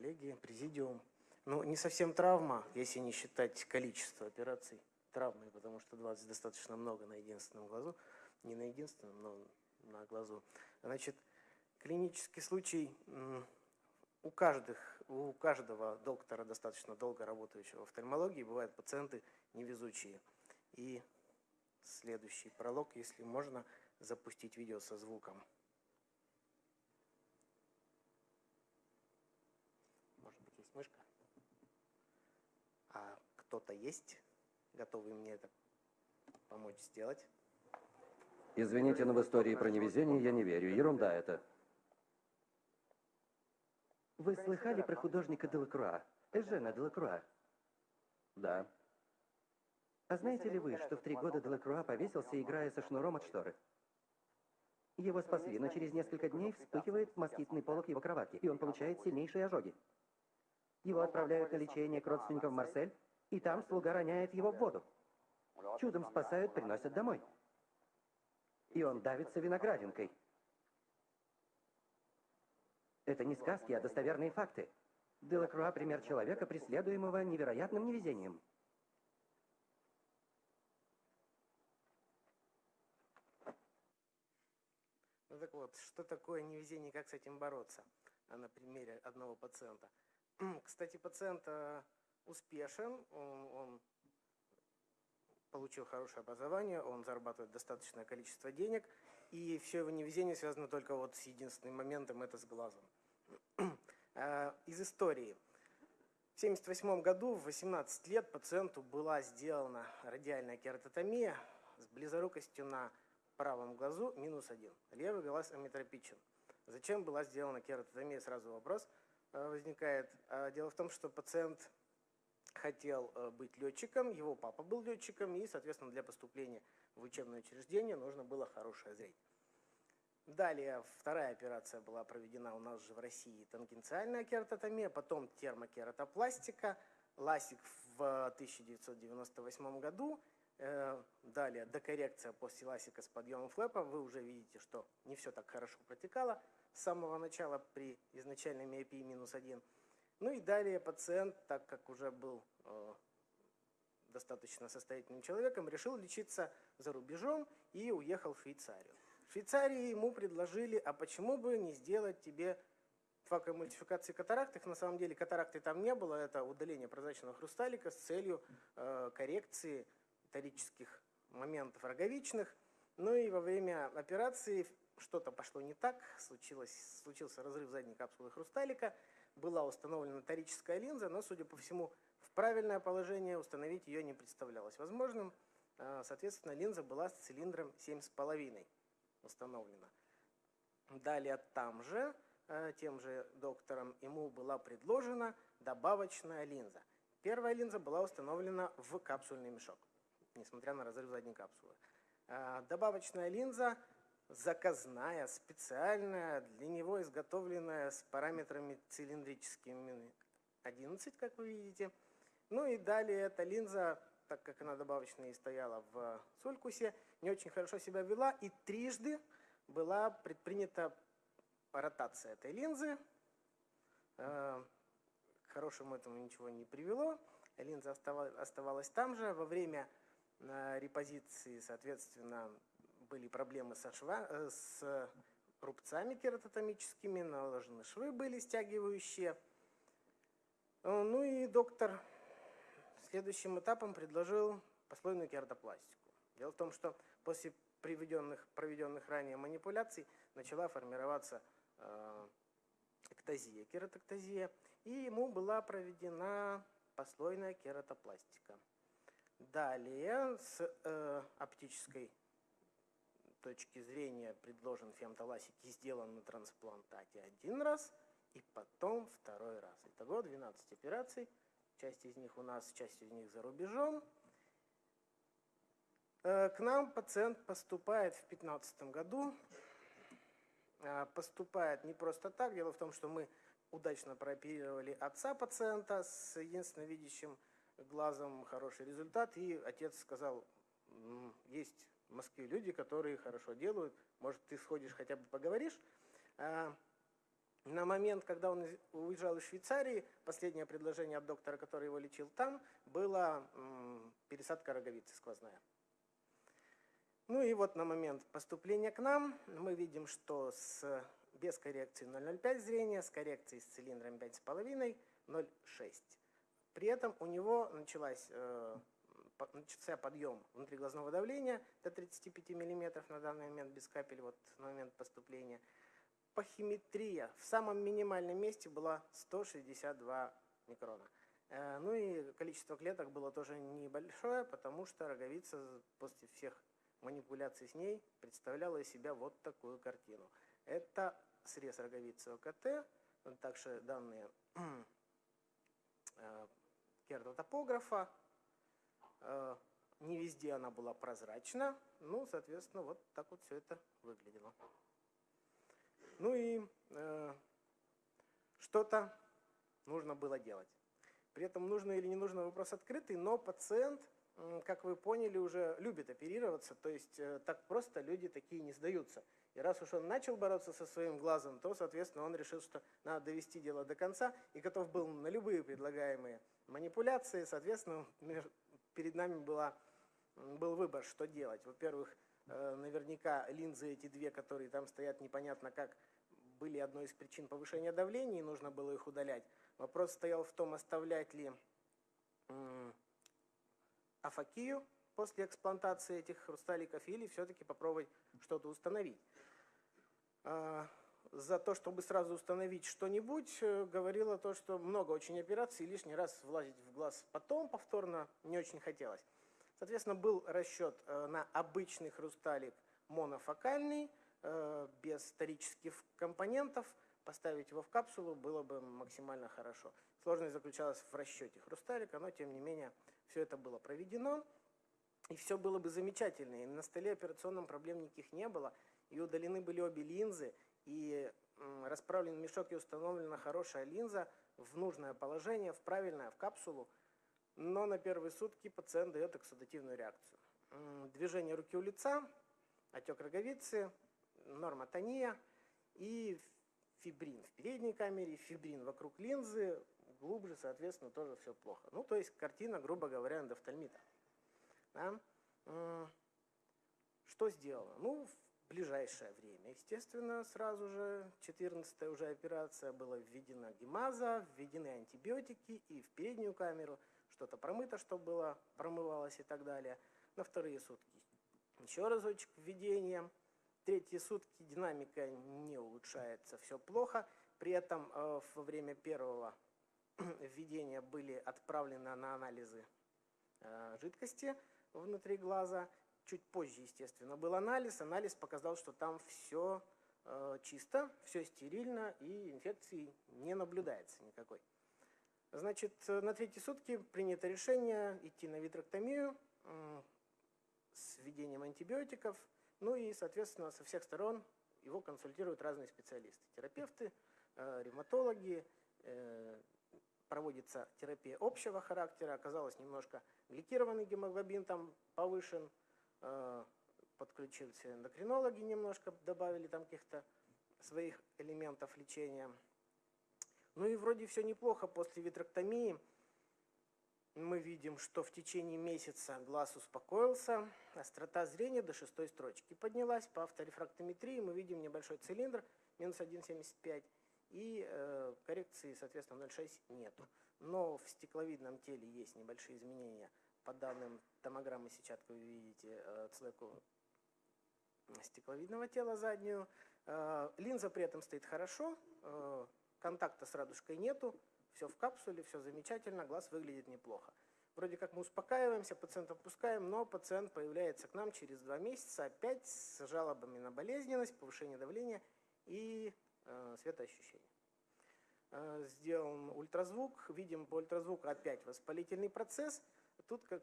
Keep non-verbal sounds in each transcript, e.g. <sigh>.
коллеги, президиум. Ну, не совсем травма, если не считать количество операций травмой, потому что 20 достаточно много на единственном глазу. Не на единственном, но на глазу. Значит, клинический случай у, каждых, у каждого доктора, достаточно долго работающего в офтальмологии, бывают пациенты невезучие. И следующий пролог, если можно, запустить видео со звуком. Может быть, есть мышка? А кто-то есть, готовый мне это помочь сделать? Извините, но в истории про невезение я не верю. Ерунда это. Вы слыхали про художника Делакруа? Эжена Делакруа? Да. А знаете ли вы, что в три года Делакруа повесился, играя со шнуром от шторы? Его спасли, но через несколько дней вспыхивает москитный полог его кроватки, и он получает сильнейшие ожоги. Его отправляют на лечение к родственникам в Марсель, и там слуга роняет его в воду. Чудом спасают, приносят домой. И он давится виноградинкой. Это не сказки, а достоверные факты. Делакруа – пример человека, преследуемого невероятным невезением. Ну так вот, что такое невезение, как с этим бороться? А на примере одного пациента. Кстати, пациент э, успешен, он, он получил хорошее образование, он зарабатывает достаточное количество денег, и все его невезение связано только вот с единственным моментом, это с глазом. Э, <clears throat> из истории. В 1978 году в 18 лет пациенту была сделана радиальная кератотомия с близорукостью на правом глазу минус один. Левый глаз аметропичен. Зачем была сделана кератотомия? Сразу вопрос э, возникает. Э, дело в том, что пациент хотел быть летчиком, его папа был летчиком, и, соответственно, для поступления в учебное учреждение нужно было хорошее зрение. Далее вторая операция была проведена у нас же в России, тангенциальная кератотомия, потом термокератопластика, ласик в 1998 году, э, далее докоррекция после ласика с подъемом флэпа. Вы уже видите, что не все так хорошо протекало с самого начала при изначальной миопии минус один. Ну и далее пациент, так как уже был э, достаточно состоятельным человеком, решил лечиться за рубежом и уехал в Швейцарию. В Швейцарии ему предложили, а почему бы не сделать тебе факомультификации катаракт. Их на самом деле катаракты там не было, это удаление прозрачного хрусталика с целью э, коррекции торических моментов роговичных. Ну и во время операции что-то пошло не так, случилось, случился разрыв задней капсулы хрусталика, была установлена торическая линза, но, судя по всему, в правильное положение установить ее не представлялось возможным. Э, соответственно, линза была с цилиндром 7,5 установлена. Далее там же, э, тем же доктором, ему была предложена добавочная линза. Первая линза была установлена в капсульный мешок, несмотря на разрыв задней капсулы. Э, добавочная линза заказная, специальная, для него изготовленная с параметрами цилиндрическими 11, как вы видите. Ну и далее эта линза так как она добавочная и стояла в Солькусе, не очень хорошо себя вела, и трижды была предпринята ротация этой линзы. Э, к хорошему этому ничего не привело. Линза оставалась там же. Во время э, репозиции, соответственно, были проблемы со шва, э, с рубцами кератотомическими, наложены швы были стягивающие. Ну и доктор следующим этапом предложил послойную кератопластику. Дело в том, что после приведенных, проведенных ранее манипуляций начала формироваться э, эктазия, кератоктазия, и ему была проведена послойная кератопластика. Далее с э, оптической точки зрения предложен фемтоласик и сделан на трансплантате один раз, и потом второй раз. Итого 12 операций – Часть из них у нас, часть из них за рубежом. Э, к нам пациент поступает в 2015 году. Э, поступает не просто так. Дело в том, что мы удачно прооперировали отца пациента с единственно видящим глазом хороший результат. И отец сказал, есть в Москве люди, которые хорошо делают, может, ты сходишь хотя бы поговоришь. Э, На момент, когда он уезжал из Швейцарии, последнее предложение от доктора, который его лечил там, было пересадка роговицы сквозная. Ну и вот на момент поступления к нам мы видим, что с, без коррекции 0,05 зрения, с коррекцией с цилиндром 5,5, 0,6. При этом у него началась, э, начался подъем внутриглазного давления до 35 мм на данный момент без капель, вот на момент поступления. Пахиметрия в самом минимальном месте была 162 микрона. Э, ну и количество клеток было тоже небольшое, потому что роговица после всех манипуляций с ней представляла из себя вот такую картину. Это срез роговицы ОКТ, также данные <clears throat> э, кертотопографа. Э, не везде она была прозрачна, ну, соответственно, вот так вот все это выглядело. Ну и э, что-то нужно было делать. При этом нужно или не нужно вопрос открытый, но пациент как вы поняли, уже любит оперироваться, то есть э, так просто люди такие не сдаются. И раз уж он начал бороться со своим глазом, то, соответственно, он решил, что надо довести дело до конца и готов был на любые предлагаемые манипуляции. Соответственно, перед нами была, был выбор, что делать. Во-первых, э, наверняка линзы эти две, которые там стоят непонятно как, были одной из причин повышения давления, и нужно было их удалять. Вопрос стоял в том, оставлять ли афакию после эксплантации этих хрусталиков или все-таки попробовать что-то установить. За то, чтобы сразу установить что-нибудь, э, говорила то, что много очень операций, и лишний раз влазить в глаз потом повторно не очень хотелось. Соответственно, был расчет э, на обычный хрусталик монофокальный, э, без старических компонентов. Поставить его в капсулу было бы максимально хорошо. Сложность заключалась в расчете хрусталика, но тем не менее все это было проведено, и все было бы замечательно. И на столе операционном проблем никаких не было, и удалены были обе линзы, и расправлен мешок и установлена хорошая линза в нужное положение, в правильное, в капсулу. Но на первые сутки пациент дает эксудативную реакцию. Движение руки у лица, отек роговицы, нормотония и фибрин в передней камере, фибрин вокруг линзы, глубже, соответственно, тоже все плохо. Ну, то есть картина, грубо говоря, эндофтальмита. Да? Что сделано? Ну, ближайшее время, естественно, сразу же, 14 уже операция, была введена гемаза, введены антибиотики и в переднюю камеру, что-то промыто, чтобы было, промывалось и так далее. На вторые сутки еще разочек введения. Третьи сутки динамика не улучшается, все плохо. При этом э, во время первого <clears throat> введения были отправлены на анализы э, жидкости внутри глаза. Чуть позже, естественно, был анализ. Анализ показал, что там все э, чисто, все стерильно и инфекции не наблюдается никакой. Значит, на третьи сутки принято решение идти на витроктомию с введением антибиотиков. Ну и, соответственно, со всех сторон его консультируют разные специалисты. Терапевты, э, ревматологи, проводится терапия общего характера, оказалось немножко гликированный гемоглобин там повышен, э, подключились эндокринологи немножко, добавили там каких-то своих элементов лечения. Ну и вроде все неплохо после витроктомии. Мы видим, что в течение месяца глаз успокоился, острота зрения до шестой строчки поднялась. По авторефрактометрии мы видим небольшой цилиндр, минус 1,75 и э, коррекции, соответственно, 0,6 нету. Но в стекловидном теле есть небольшие изменения. По данным томограммы сетчатки вы видите э, цлеку стекловидного тела заднюю. Э, линза при этом стоит хорошо, э, контакта с радужкой нету, все в капсуле, все замечательно, глаз выглядит неплохо. Вроде как мы успокаиваемся, пациента отпускаем, но пациент появляется к нам через два месяца опять с жалобами на болезненность, повышение давления и Э, светоощущения. Э, сделан ультразвук, видим по ультразвуку опять воспалительный процесс. Тут как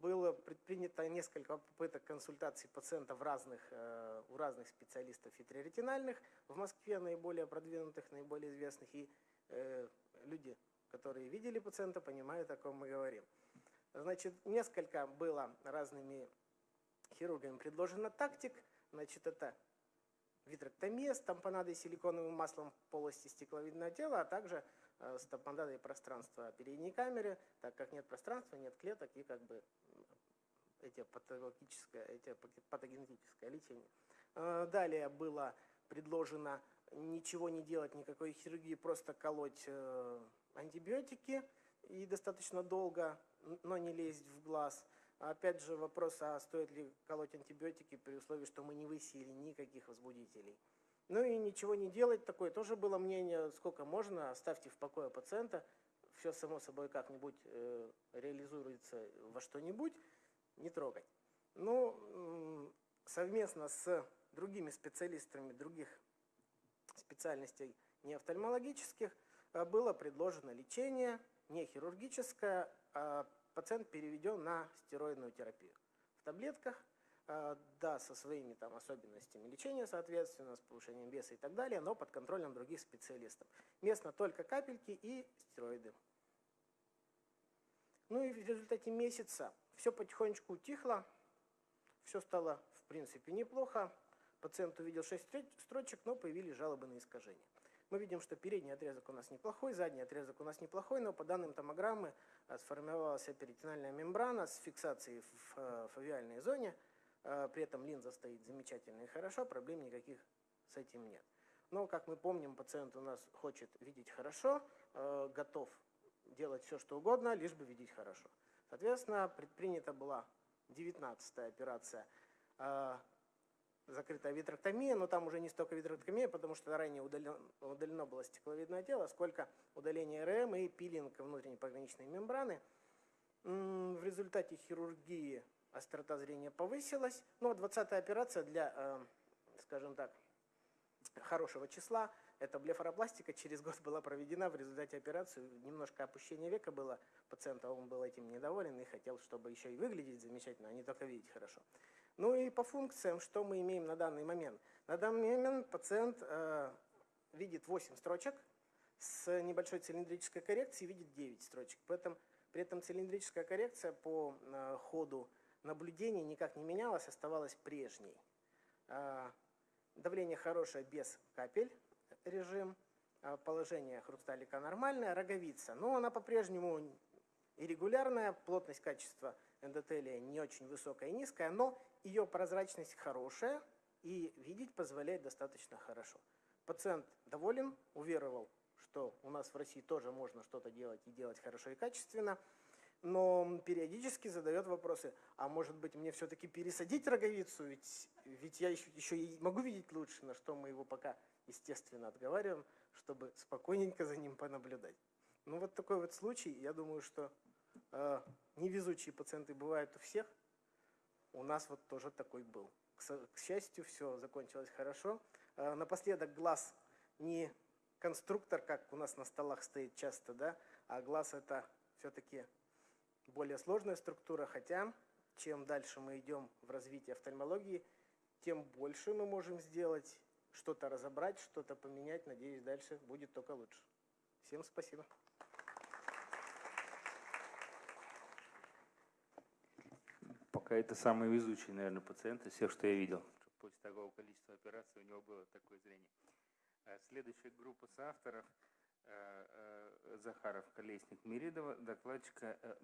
было предпринято несколько попыток консультаций пациентов разных, э, у разных специалистов витреоретинальных, в Москве наиболее продвинутых, наиболее известных, и люди, которые видели пациента, понимают, о ком мы говорим. Значит, несколько было разными хирургами предложено тактик. Значит, это витректомия с тампонадой и силиконовым маслом полости стекловидного тела, а также э, с тампонадой пространства передней камеры, так как нет пространства, нет клеток и как бы эти патологическое, эти патогенетическое лечение. Э, Далее было предложено ничего не делать, никакой хирургии, просто колоть э, антибиотики и достаточно долго, но не лезть в глаз. Опять же вопрос, а стоит ли колоть антибиотики при условии, что мы не высеяли никаких возбудителей. Ну и ничего не делать, такое тоже было мнение, сколько можно, оставьте в покое пациента, все само собой как-нибудь э, реализуется во что-нибудь, не трогать. Ну, м, совместно с другими специалистами других специальностей не офтальмологических э, было предложено лечение не хирургическое, а пациент переведен на стероидную терапию. В таблетках, э, да, со своими там особенностями лечения, соответственно, с повышением веса и так далее, но под контролем других специалистов. Местно только капельки и стероиды. Ну и в результате месяца все потихонечку утихло, все стало в принципе неплохо. Пациент увидел 6 строчек, но появились жалобы на искажения. Мы видим, что передний отрезок у нас неплохой, задний отрезок у нас неплохой, но по данным томограммы э, сформировалась перитональная мембрана с фиксацией в э, фовиальной зоне. Э, При этом линза стоит замечательно и хорошо, проблем никаких с этим нет. Но, как мы помним, пациент у нас хочет видеть хорошо, э, готов делать все, что угодно, лишь бы видеть хорошо. Соответственно, предпринята была 19-я операция э, закрытая витректомия, но там уже не столько витректомия, потому что ранее удален- удалено было стекловидное тело, сколько удаление РМ и пилинг внутренней пограничной мембраны. В результате хирургии острота зрения повысилась. Ну, а 20-я операция для, э, скажем так, хорошего числа, это блефаропластика, через год была проведена. В результате операции немножко опущение века было пациента, он был этим недоволен и хотел, чтобы еще и выглядеть замечательно, а не только видеть хорошо. Ну и по функциям, что мы имеем на данный момент? На данный момент пациент э, видит 8 строчек, с небольшой цилиндрической коррекцией видит 9 строчек. При этом, при этом цилиндрическая коррекция по э, ходу наблюдений никак не менялась, оставалась прежней. Э, давление хорошее без капель режим, э, положение хрусталика нормальное, роговица, но она по-прежнему иррегулярная, плотность качества эндотелия не очень высокая и низкая, но ее прозрачность хорошая и видеть позволяет достаточно хорошо. Пациент доволен, уверовал, что у нас в России тоже можно что-то делать и делать хорошо и качественно, но периодически задает вопросы, а может быть мне все-таки пересадить роговицу, ведь, ведь я еще, еще и могу видеть лучше, на что мы его пока, естественно, отговариваем, чтобы спокойненько за ним понаблюдать. Ну вот такой вот случай, я думаю, что э, невезучие пациенты бывают у всех, у нас вот тоже такой был. К, к счастью, все закончилось хорошо. Э, напоследок глаз не конструктор, как у нас на столах стоит часто, да, а глаз это все-таки более сложная структура, хотя чем дальше мы идем в развитии офтальмологии, тем больше мы можем сделать, что-то разобрать, что-то поменять. Надеюсь, дальше будет только лучше. Всем спасибо. Пока это самый везучий, наверное, пациент из всех, что я видел. После такого количества операций у него было такое зрение. А Следующая группа соавторов э, э, Захаров, Колесник, Миридова, докладчика э,